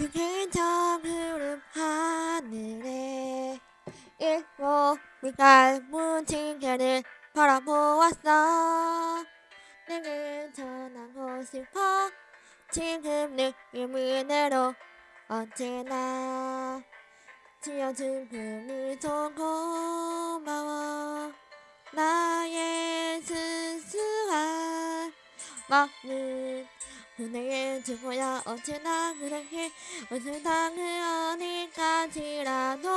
그긴저 흐름 하늘에. 일곱 빛깔 문진개를 바라보았어. 내게 전하고 싶어 지금 느낌으로 언제나 지어준 그 미소 고마워. 나의 순수한 마음 은 그대의 주고야 언제나 그렇게 웃을 당을 어디까지라도.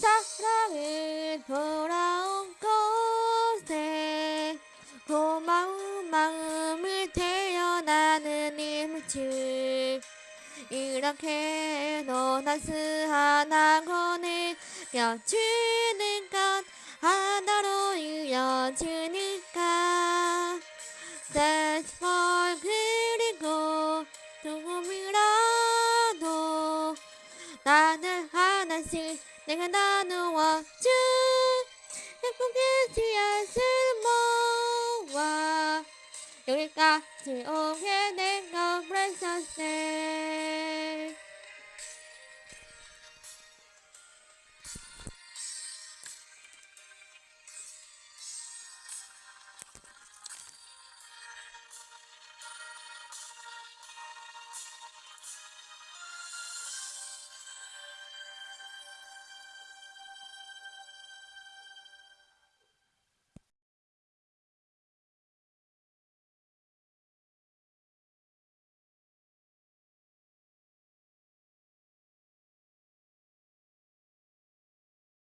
사랑은 돌아온 곳에 고마운 마음을 태어나는 이물질 이렇게 노나스한 하고는 껴주는 것 하나로 이어지 하나씩 내가 나누어 준 예쁘게 지어진 모아 여기까지. 오게 precious